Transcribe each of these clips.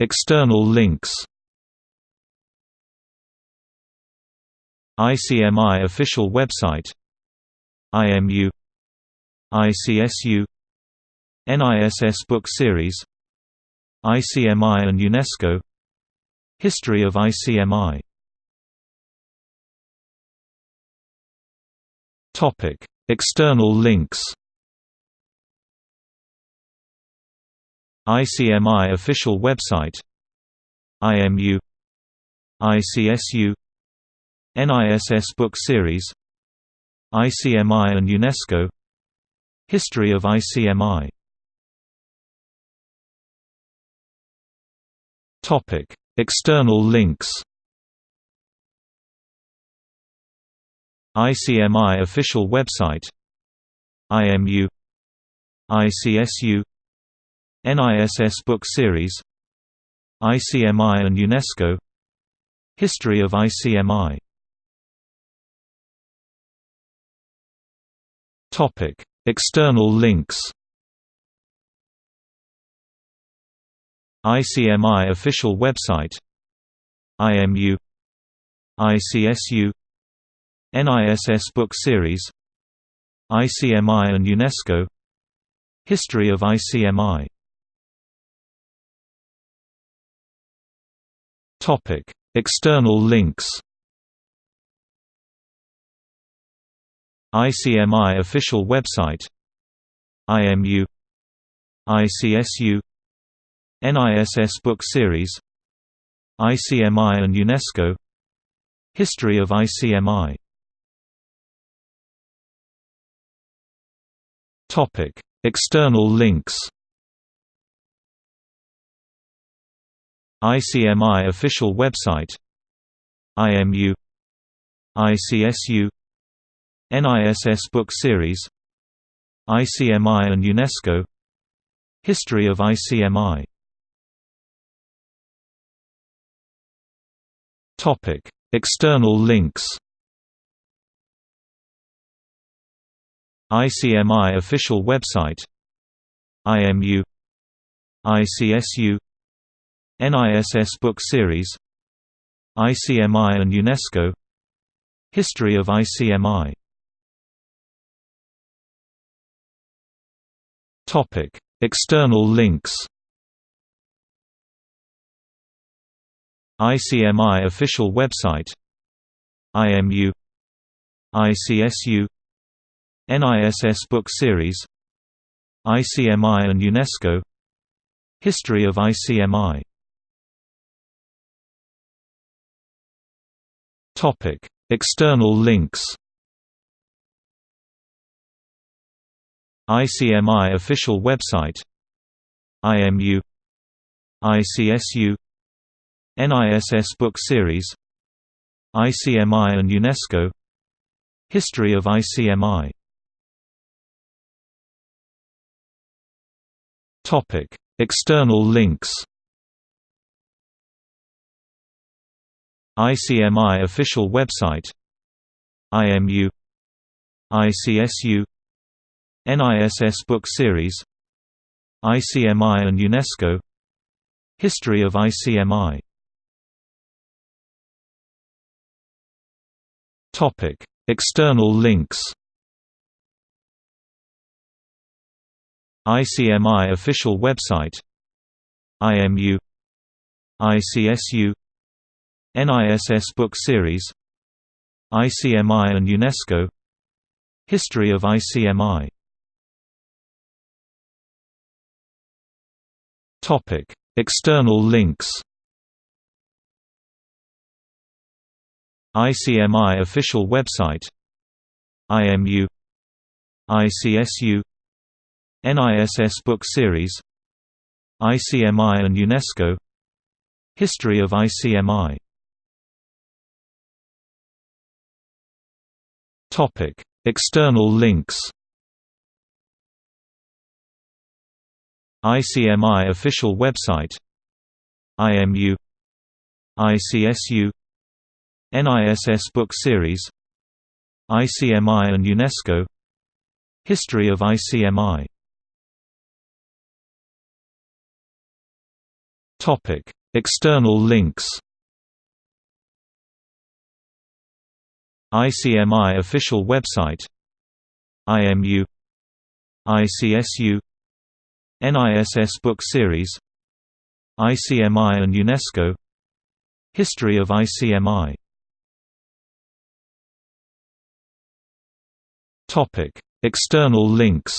External links ICMI official website IMU ICSU NISS book series ICMI and UNESCO History of ICMI Topic: External links. ICMI official website. IMU ICSU NISS book series. ICMI and UNESCO. History of ICMI Topic: External links. ICMI official website. IMU ICSU NISS book series ICMI and UNESCO History of ICMI External links. ICMI official website IMU ICSU NISS book series ICMI and UNESCO History of ICMI Topic External links ICMI official website IMU ICSU NISS book series ICMI and UNESCO History of ICMI External links. ICMI official website. IMU ICSU NISS book series. ICMI and UNESCO. History of ICMI Topic: External links. ICMI official website. IMU ICSU NISS book series ICMI and UNESCO History of ICMI External links. ICMI official website IMU ICSU NISS book series ICMI and UNESCO History of ICMI Topic External links ICMI official website IMU ICSU NISS book series ICMI and UNESCO History of ICMI External links. ICMI official website. IMU ICSU NISS book series. ICMI and UNESCO. History of ICMI Topic: External links. ICMI official website. IMU ICSU NISS book series ICMI and UNESCO History of ICMI External links. ICMI official website IMU ICSU NISS book series ICMI and UNESCO History of ICMI Topic External links ICMI official website IMU ICSU NISS book series ICMI and UNESCO History of ICMI External links. ICMI official website. IMU ICSU NISS book series. ICMI and UNESCO. History of ICMI Topic. External links.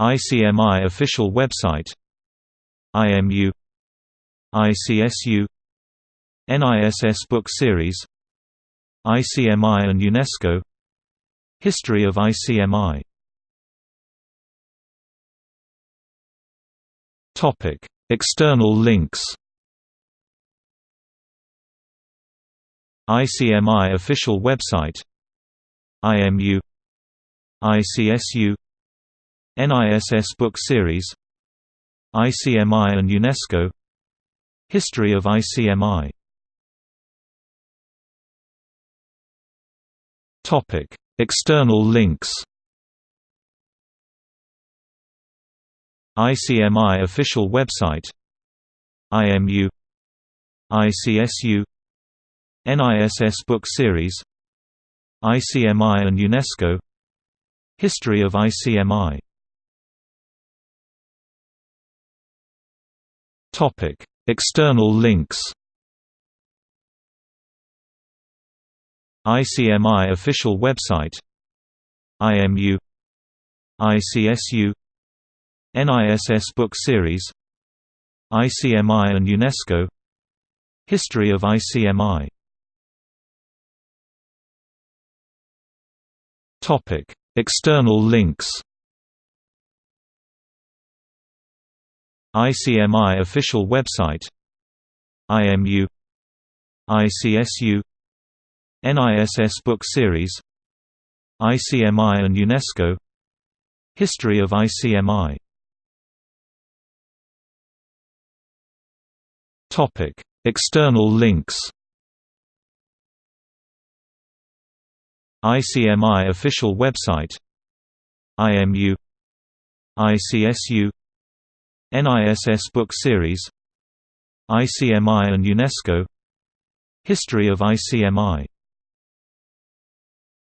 ICMI official website. IMU ICSU NISS book series ICMI and UNESCO History of ICMI External links. ICMI official website IMU ICSU NISS book series ICMI and UNESCO History of ICMI Topic. External links ICMI official website IMU ICSU NISS book series ICMI and UNESCO History of ICMI External links ICMI official website. IMU ICSU NISS book series. ICMI and UNESCO. History of ICMI Topic. External links. ICMI official website. IMU ICSU NISS book series ICMI and UNESCO History of ICMI External links. ICMI official website IMU ICSU NISS book series ICMI and UNESCO History of ICMI